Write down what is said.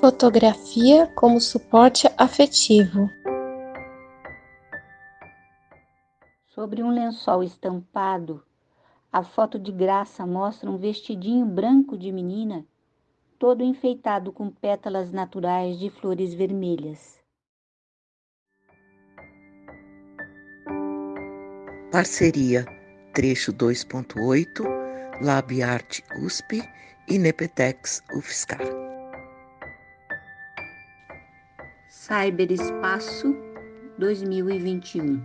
Fotografia como suporte afetivo. Sobre um lençol estampado, a foto de graça mostra um vestidinho branco de menina, todo enfeitado com pétalas naturais de flores vermelhas. Parceria Trecho 2.8, Labiarte USP e Nepetex UFSCar. Cyberespaço 2021